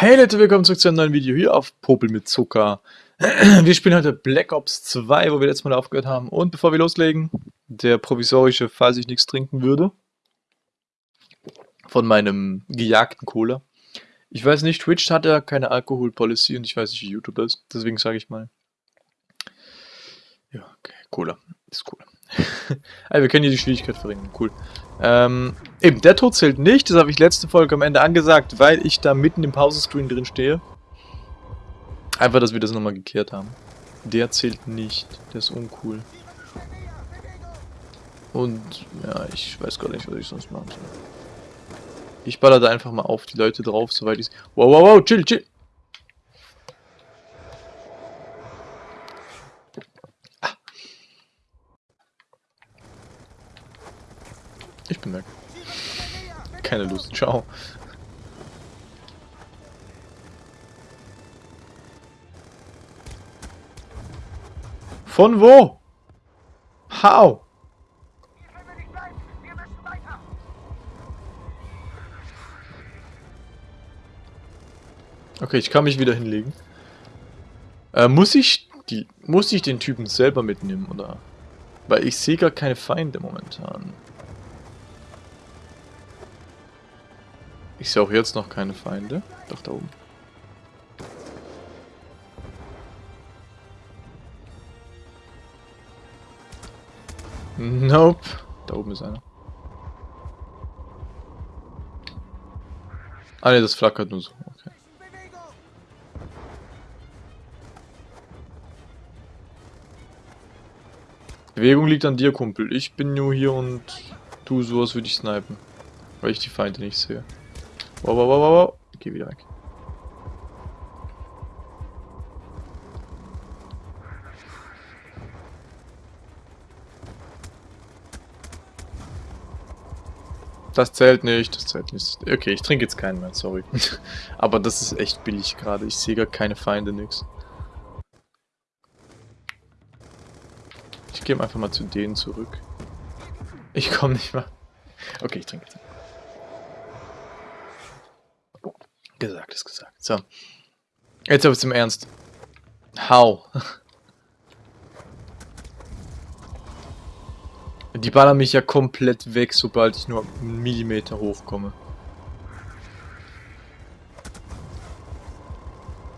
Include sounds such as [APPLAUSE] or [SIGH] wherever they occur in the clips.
Hey Leute, willkommen zurück zu einem neuen Video hier auf Popel mit Zucker. [CLEARS THROAT] Wir spielen heute Black Ops 2, wo wir letztes Mal aufgehört haben. Und bevor wir loslegen, der provisorische, falls ich nichts trinken würde, von meinem gejagten Cola. Ich weiß nicht, Twitch hat ja keine Alkohol-Policy und ich weiß nicht, wie YouTube ist. Deswegen sage ich mal. Ja, okay, Cola. Ist cool. [LAUGHS] also wir können hier die Schwierigkeit verringern. Cool. Ähm, eben, der Tod zählt nicht. Das habe ich letzte Folge am Ende angesagt, weil ich da mitten im Pausenscreen drin stehe. Einfach, dass wir das nochmal gekehrt haben. Der zählt nicht. Der ist uncool. Und, ja, ich weiß gar nicht, was ich sonst machen soll. Ich baller da einfach mal auf die Leute drauf, soweit ich... Wow, wow, wow, chill, chill. Bin weg. Keine Lust. Ciao. Von wo? How? Okay, ich kann mich wieder hinlegen. Äh, muss ich die, muss ich den Typen selber mitnehmen, oder? Weil ich sehe gar keine Feinde momentan. Ich sehe auch jetzt noch keine Feinde. Doch, da oben. Nope. Da oben ist einer. Ah ne, das flackert nur so. Okay. Bewegung liegt an dir, Kumpel. Ich bin nur hier und tu sowas würde ich snipen. Weil ich die Feinde nicht sehe. Wow, wow, wow, wow. Geh wieder weg. Das zählt nicht, das zählt nicht. Okay, ich trinke jetzt keinen mehr, sorry. [LAUGHS] Aber das ist echt billig gerade. Ich sehe gar keine Feinde, nix. Ich gehe einfach mal zu denen zurück. Ich komme nicht mehr. Okay, ich trinke jetzt. Gesagt ist gesagt. So. Jetzt aber zum Ernst. How? [LAUGHS] Die ballern mich ja komplett weg, sobald ich nur einen Millimeter hochkomme.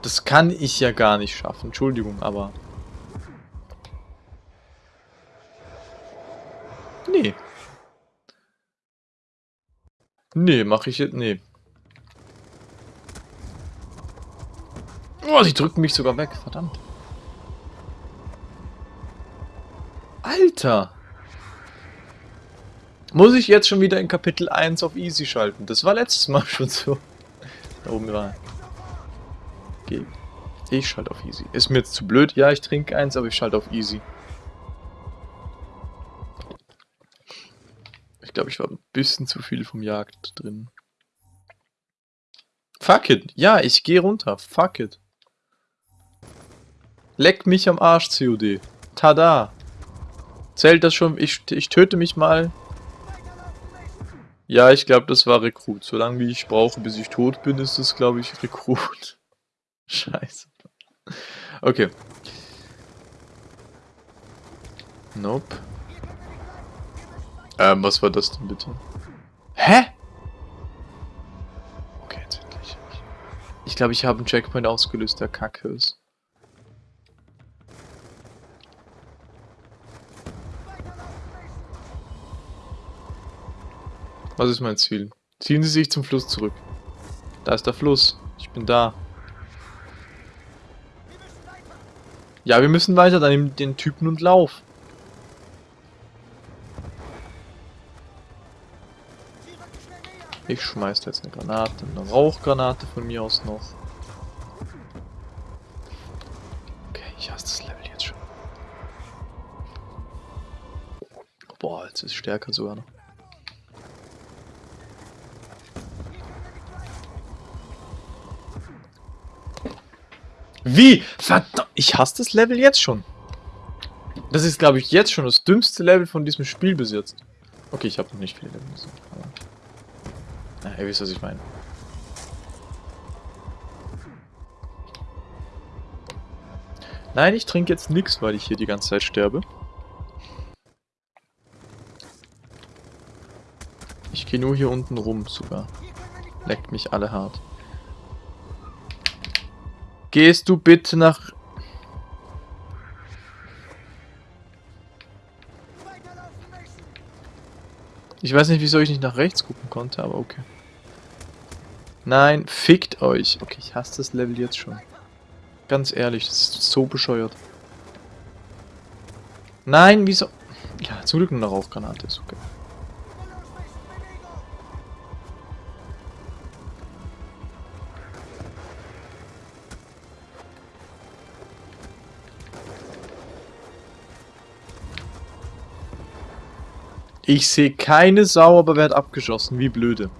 Das kann ich ja gar nicht schaffen. Entschuldigung, aber... Nee. Nee, mache ich jetzt... Nee. Oh, sie drücken mich sogar weg, verdammt. Alter! Muss ich jetzt schon wieder in Kapitel 1 auf Easy schalten? Das war letztes Mal [LAUGHS] schon so. Da oben war okay. Ich schalte auf Easy. Ist mir jetzt zu blöd? Ja, ich trinke eins, aber ich schalte auf Easy. Ich glaube, ich war ein bisschen zu viel vom Jagd drin. Fuck it. Ja, ich gehe runter. Fuck it. Leck mich am Arsch, COD. Tada. Zählt das schon? Ich, ich töte mich mal. Ja, ich glaube, das war Rekrut. Solange wie ich brauche, bis ich tot bin, ist das, glaube ich, Rekrut. [LAUGHS] Scheiße. Okay. Nope. Ähm, was war das denn bitte? Hä? Okay, jetzt endlich. Ich glaube, ich habe einen Checkpoint ausgelöst, der kacke ist. Was ist mein Ziel? Ziehen Sie sich zum Fluss zurück. Da ist der Fluss. Ich bin da. Ja, wir müssen weiter. Dann nimm den Typen und lauf. Ich schmeiß jetzt eine Granate, eine Rauchgranate von mir aus noch. Okay, ich hasse das Level jetzt schon. Boah, jetzt ist es stärker sogar noch. Wie? Verdammt, ich hasse das Level jetzt schon. Das ist, glaube ich, jetzt schon das dümmste Level von diesem Spiel bis jetzt. Okay, ich habe noch nicht viele Level gesehen, aber... Ah, Na, ihr wisst, was ich meine. Nein, ich trinke jetzt nichts, weil ich hier die ganze Zeit sterbe. Ich gehe nur hier unten rum sogar. Leckt mich alle hart. Gehst du bitte nach... Ich weiß nicht, wieso ich nicht nach rechts gucken konnte, aber okay. Nein, fickt euch. Okay, ich hasse das Level jetzt schon. Ganz ehrlich, das ist so bescheuert. Nein, wieso... Ja, zum Glück eine Rauchgranate, ist okay. Ich sehe keine Sau, aber wer hat abgeschossen? Wie blöde.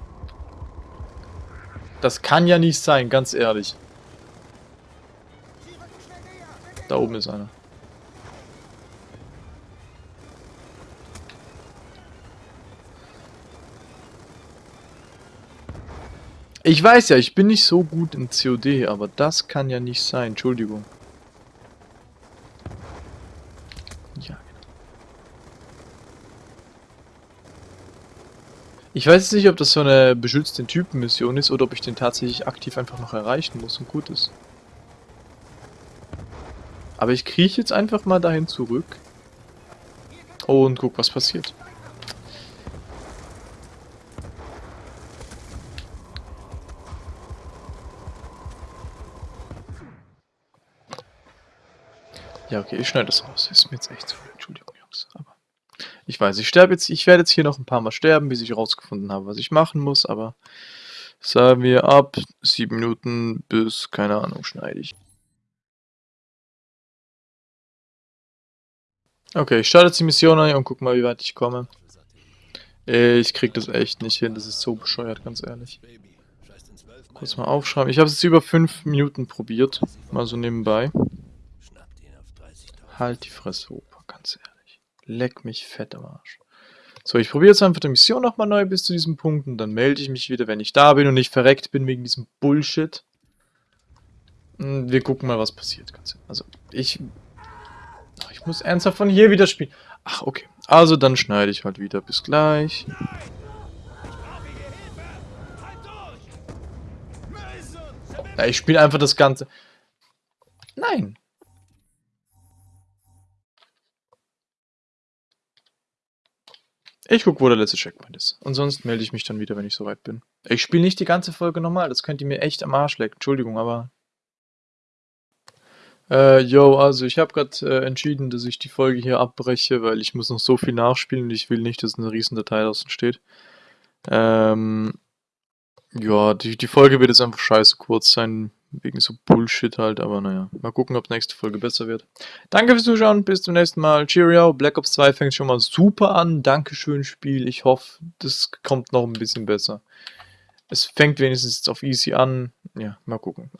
Das kann ja nicht sein, ganz ehrlich. Da oben ist einer. Ich weiß ja, ich bin nicht so gut in COD, aber das kann ja nicht sein. Entschuldigung. Ich weiß jetzt nicht, ob das so eine beschützte Typenmission ist oder ob ich den tatsächlich aktiv einfach noch erreichen muss und gut ist. Aber ich krieche jetzt einfach mal dahin zurück und guck, was passiert. Ja, okay, ich schneide das raus. Ist mir jetzt echt zu viel. Entschuldigung, Jungs. Aber ich weiß, ich sterbe jetzt, ich werde jetzt hier noch ein paar Mal sterben, bis ich rausgefunden habe, was ich machen muss, aber sagen wir ab sieben Minuten bis, keine Ahnung, schneide ich. Okay, ich starte jetzt die Mission ein und guck mal, wie weit ich komme. Ich krieg das echt nicht hin, das ist so bescheuert, ganz ehrlich. Kurz mal aufschreiben. Ich habe es jetzt über fünf Minuten probiert, mal so nebenbei. Halt die Fresse, Opa, ganz ehrlich. Leck mich fett am Arsch. So, ich probiere jetzt einfach die Mission nochmal neu bis zu diesem Punkt und dann melde ich mich wieder, wenn ich da bin und nicht verreckt bin wegen diesem Bullshit. Hm, wir gucken mal, was passiert. Also, ich... Ich muss ernsthaft von hier wieder spielen. Ach, okay. Also, dann schneide ich halt wieder. Bis gleich. Ja, ich spiele einfach das Ganze. Nein. Ich guck, wo der letzte Checkpoint ist. Und sonst melde ich mich dann wieder, wenn ich soweit bin. Ich spiele nicht die ganze Folge normal, das könnt ihr mir echt am Arsch lecken. Entschuldigung, aber... Äh, yo, also ich habe gerade äh, entschieden, dass ich die Folge hier abbreche, weil ich muss noch so viel nachspielen und ich will nicht, dass eine riesen Datei draußen steht. Ähm... Ja, die, die Folge wird jetzt einfach scheiße kurz sein, Wegen so Bullshit halt, aber naja. Mal gucken, ob nächste Folge besser wird. Danke fürs Zuschauen, bis zum nächsten Mal. Cheerio, Black Ops 2 fängt schon mal super an. Dankeschön, Spiel. Ich hoffe, das kommt noch ein bisschen besser. Es fängt wenigstens jetzt auf easy an. Ja, mal gucken.